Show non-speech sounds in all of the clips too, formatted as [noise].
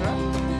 Ha?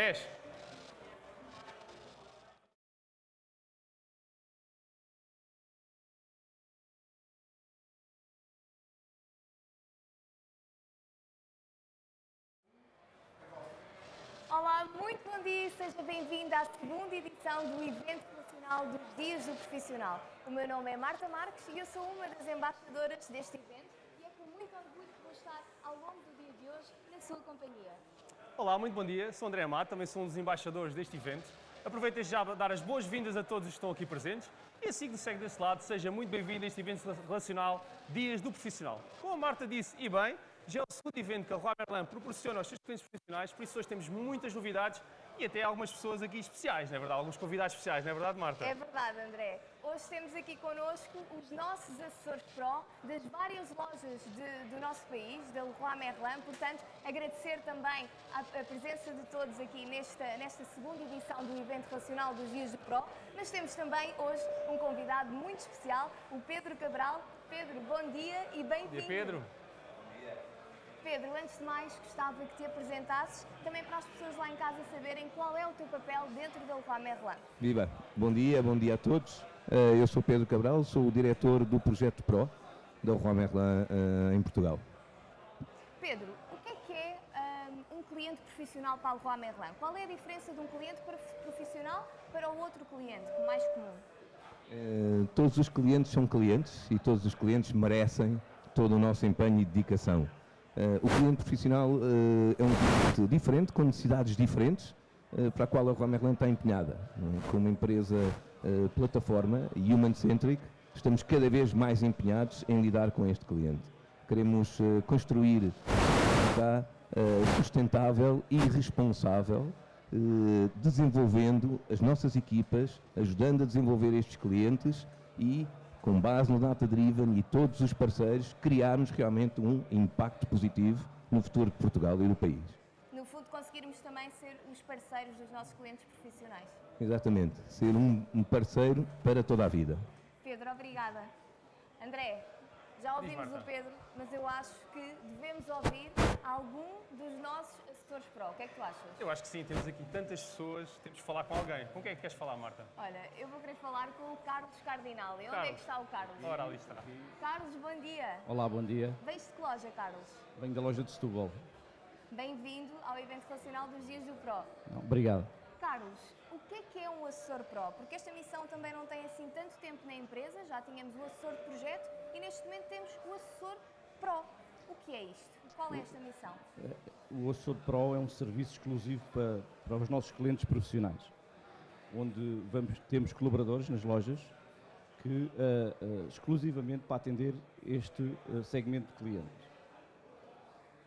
10. Olá, muito bom dia seja bem-vindo à segunda edição do evento nacional dos Dias do Profissional. O meu nome é Marta Marques e eu sou uma das embaixadoras deste evento e é com muito orgulho que vou estar ao longo do dia de hoje na sua companhia. Olá, muito bom dia. Sou André Amato, também sou um dos embaixadores deste evento. Aproveito já para dar as boas-vindas a todos que estão aqui presentes e assim que nos segue desse lado, seja muito bem-vindo a este evento relacional Dias do Profissional. Como a Marta disse, e bem, já é o segundo evento que a Leroy Merlin proporciona aos seus clientes profissionais, por isso hoje temos muitas novidades e até algumas pessoas aqui especiais, não é verdade? Alguns convidados especiais, não é verdade, Marta? É verdade, André. Hoje temos aqui connosco os nossos assessores Pro das várias lojas de, do nosso país, da Leroy Merlin. Portanto, agradecer também a, a, presença de todos aqui nesta, nesta segunda edição do evento relacional dos Dias do Pro. Mas temos também hoje um convidado muito especial, o Pedro Cabral. Pedro, bom dia e bem-vindo. Bom dia, Pedro. Pedro, antes de mais, gostava que te apresentasses também para as pessoas lá em casa saberem qual é o teu papel dentro da Leroy Merlin. Viva, bom dia, bom dia a todos. Eh, eu sou Pedro Cabral, sou o diretor do projeto PRO da Leroy Merlin eh, em Portugal. Pedro, o que é que é um, um cliente profissional para a Leroy Merlin? Qual é a diferença de um cliente profissional para o outro cliente, mais comum? Uh, todos os clientes são clientes e todos os clientes merecem todo o nosso empenho e dedicação. Uh, o cliente profissional uh, é um cliente diferente, com necessidades diferentes, uh, para a qual a Rua está empenhada. Como empresa plataforma human-centric, estamos cada vez mais empenhados em lidar com este cliente. Queremos construir uma sustentável e responsável, desenvolvendo as nossas equipas, ajudando a desenvolver estes clientes e com base no Data Driven e todos os parceiros, criarmos realmente um impacto positivo no futuro de Portugal e do país. No fundo, conseguirmos também ser os parceiros dos nossos clientes profissionais. Exatamente, ser um, um parceiro para toda a vida. Pedro, obrigada. André, já ouvimos o Pedro, mas eu acho que devemos ouvir algum dos nossos assessores pro. O que é que tu achas? Eu acho que sim, temos aqui tantas pessoas, temos de falar com alguém. Com quem é que queres falar, Marta? Olha, eu vou querer falar com o Carlos Cardinal. E onde é que está o Carlos? Ora, ali está. Carlos, bom dia. Olá, bom dia. Vens de que loja, Carlos? Venho da loja de Setúbal. Bem-vindo ao evento relacional dos Dias do Pro. Obrigado. Carlos, o que é que é um assessor Pro? Porque esta missão também não tem assim tanto tempo na empresa, já tínhamos o assessor de projeto e neste momento temos o assessor Pro. O que é isto? Qual é esta missão? O Assessor Pro é um serviço exclusivo para, para os nossos clientes profissionais, onde vamos, temos colaboradores nas lojas que uh, uh, exclusivamente para atender este uh, segmento de clientes.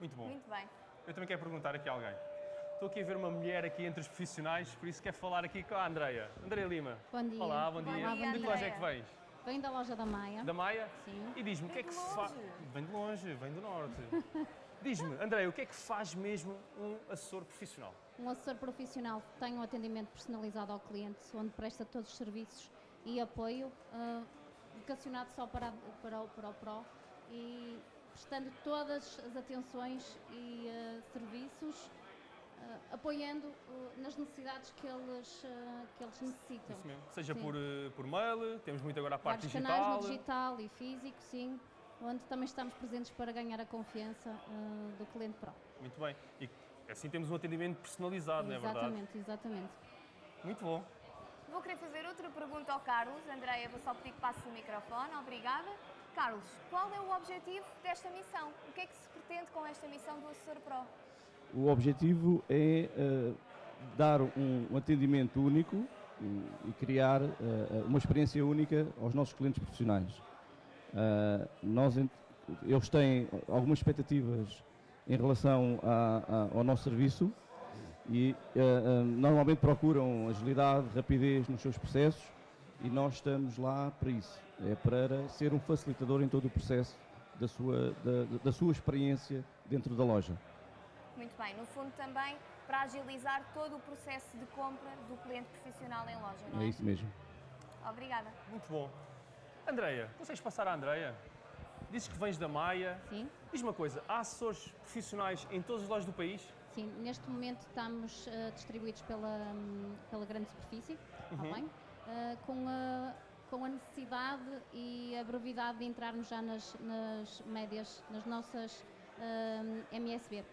Muito bom. Muito bem. Eu também quero perguntar aqui a alguém. Estou aqui a ver uma mulher aqui entre os profissionais, por isso quero falar aqui com a Andreia. Andreia Lima. Bom dia. Olá, bom, bom dia. dia. De que loja é que vens? Venho da loja da Maia. Da Maia? Sim. E diz-me, o que é que faz... Vem de longe, vem do norte. [laughs] diz-me, André, o que é que faz mesmo um assessor profissional? Um assessor profissional tem um atendimento personalizado ao cliente, onde presta todos os serviços e apoio, uh, vocacionado só para, para, o, para o PRO e prestando todas as atenções e uh, serviços apoiando uh, nas necessidades que eles, uh, que eles necessitam. Isso mesmo. Seja por, por mail, temos muito agora a parte Vários digital. canais no digital e físico, sim, onde também estamos presentes para ganhar a confiança do cliente Pro. Muito bem. E assim temos um atendimento personalizado, exatamente, não é verdade? Exatamente, exatamente. Muito bom. Vou querer fazer outra pergunta ao Carlos. Andréia, vou só pedir que passe o microfone. Obrigada. Carlos, qual é o objetivo desta missão? O que é que se pretende com esta missão do Assessor Pro? O objetivo é uh, dar um, um, atendimento único e, e criar uh, uma experiência única aos nossos clientes profissionais. Uh, nós, eles têm algumas expectativas em relação a, a, ao nosso serviço e normalmente procuram agilidade, rapidez nos seus processos e nós estamos lá para isso. É para ser um facilitador em todo o processo da sua, da, da sua experiência dentro da loja. Muito bem, no fundo também para agilizar todo o processo de compra do cliente profissional em loja, não é? É isso mesmo. Obrigada. Muito bom. Andreia, consegues passar a Andreia? Dizes que vens da Maia. Sim. Diz uma coisa, há assessores profissionais em todas as lojas do país? Sim, neste momento estamos uh, distribuídos pela, um, pela grande superfície, uhum. bem? Uh, com, a, com a necessidade e a brevidade de entrarmos já nas, nas médias, nas nossas uh, MSB.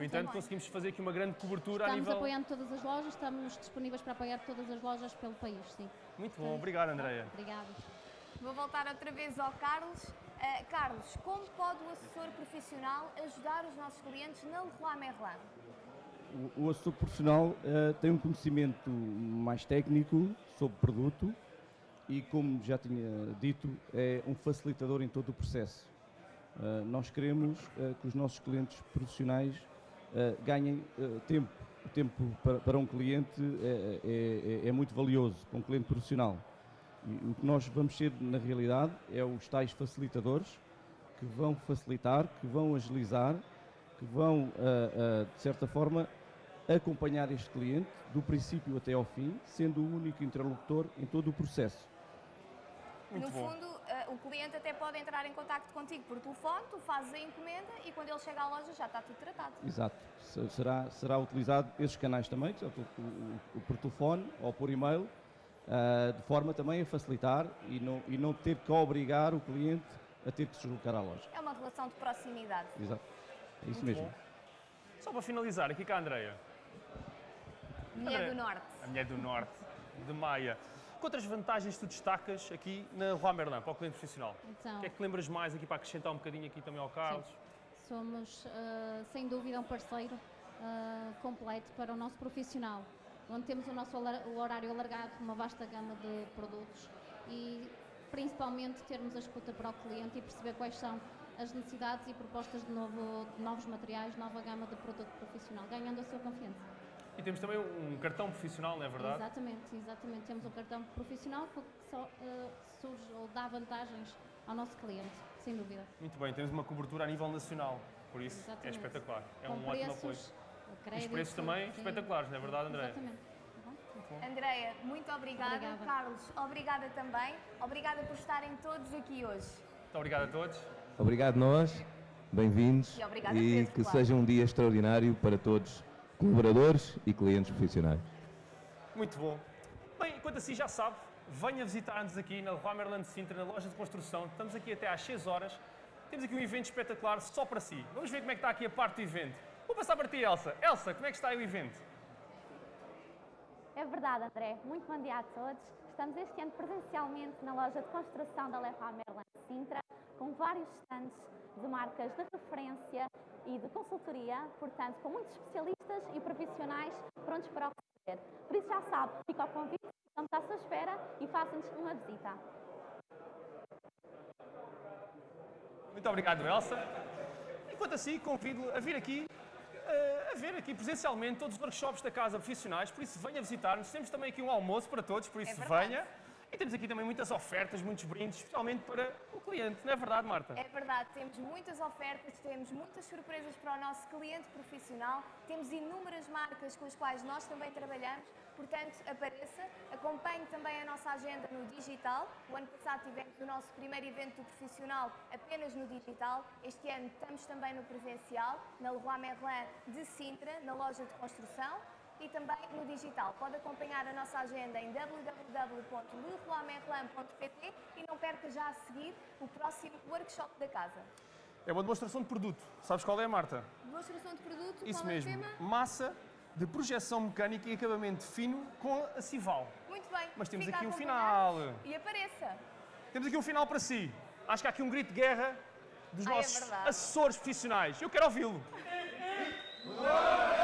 No entanto, bem. conseguimos fazer aqui uma grande cobertura a Estamos nível... apoiando todas as lojas, estamos disponíveis para apoiar todas as lojas pelo país, sim. Muito bom, obrigado Andreia. Obrigada. Vou voltar outra vez ao Carlos. Uh, Carlos, como pode o assessor profissional ajudar os nossos clientes na Leroy Merlin? O, o assessor profissional eh, tem um conhecimento mais técnico sobre o produto e, como já tinha dito, é um facilitador em todo o processo. Eh, nós queremos que os nossos clientes profissionais ganhem eh, tempo. O tempo para, para um cliente é, é- é- é muito valioso para um cliente profissional. E o que nós vamos ser, na realidade, é os tais facilitadores que vão facilitar, que vão agilizar, que vão, ah, de certa forma, acompanhar este cliente do princípio até ao fim, sendo o único interlocutor em todo o processo. Muito no bom. fundo, o cliente até pode entrar em contato contigo por telefone, tu fazes a encomenda e quando ele chega à loja já está tudo tratado. Exato. Se- Será, será utilizado esses canais também, que o, o- o- por telefone ou por e-mail, ah, de forma também a facilitar e não, e não ter que obrigar o cliente a ter que se deslocar à loja. É uma relação de proximidade. Exato. É isso Muito mesmo. bom. Só para finalizar, aqui com a Andreia, Mulher André. do Norte. a mulher do Norte, de Maia. Que outras vantagens tu destacas aqui na Rua Merlin, para o cliente profissional? Então, O que é que lembras mais aqui para acrescentar um bocadinho aqui também ao Carlos? somos, ah, sem dúvida, um parceiro ah, completo para o nosso profissional, onde temos o nosso o horário alargado, uma vasta gama de produtos e, principalmente, termos a escuta para o cliente e perceber quais são as necessidades e propostas de, novo- de novos materiais, nova gama de produto profissional, ganhando a sua confiança. E temos também um cartão profissional, não é verdade? Exatamente, exatamente. Temos um cartão profissional que só ah, surge ou dá vantagens ao nosso cliente, sem dúvida. Muito bem, temos uma cobertura a nível nacional, por isso é Exatamente. espetacular. É Com um ótimo apoio. preços, E os crédito, preços também sim. espetaculares, não é verdade, André? Exatamente. Tá bom? Andreia, muito obrigada. Obrigada. Carlos, obrigada também. Obrigada por estarem todos aqui hoje. Muito obrigado a todos. Obrigado nós, bem-vindos E e Pedro, que claro. seja um dia extraordinário para todos, colaboradores e clientes profissionais. Muito bom. Bem, enquanto assim já sabe, venha visitar-nos aqui na Rua Merlin de Sintra, na loja de construção. Estamos aqui até às 6 horas. Temos aqui um evento espetacular só para si. Vamos ver como é que está aqui a parte do evento. Vou passar para ti, Elsa. Elsa, como é que está aí o evento? É verdade, André. Muito bom dia a todos. Estamos este ano presencialmente na loja de construção da Leroy Merlin Sintra, com vários stands de marcas de referência e de consultoria, portanto, com muitos especialistas e profissionais prontos para oferecer. Por isso já sabe, fica ao convite, estamos à sua espera e faça-nos uma visita. Muito obrigado, Elsa. Enquanto assim, convido-a a vir aqui, eh, a ver aqui presencialmente todos os workshops da Casa Profissionais, por isso venha visitar-nos. Temos também aqui um almoço para todos, por isso É venha. E temos aqui também muitas ofertas, muitos brindes, especialmente para o cliente. Não é verdade, Marta? É verdade, temos muitas ofertas, temos muitas surpresas para o nosso cliente profissional, temos inúmeras marcas com as quais nós também trabalhamos, portanto, apareça, acompanhe também a nossa agenda no digital. O ano passado tivemos o nosso primeiro evento profissional apenas no digital, este ano estamos também no presencial, na Leroy Merlin de Sintra, na loja de construção. E também no digital. Pode acompanhar a nossa agenda em www.leroymerlin.pt e não perca já a seguir o próximo workshop da casa. É uma demonstração de produto. Sabes qual é, Marta? Demonstração de produto, Isso qual mesmo. é o tema? Massa de projeção mecânica e acabamento fino com a Cival. Muito bem. Mas temos fica aqui um final. E apareça. Temos aqui um final para si. Acho que há aqui um grito de guerra dos Ah, é nossos verdade. assessores profissionais. Eu quero ouvi-lo. [laughs]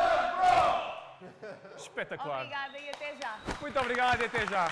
Espetacular. Obrigada e até já. Muito obrigado e até já.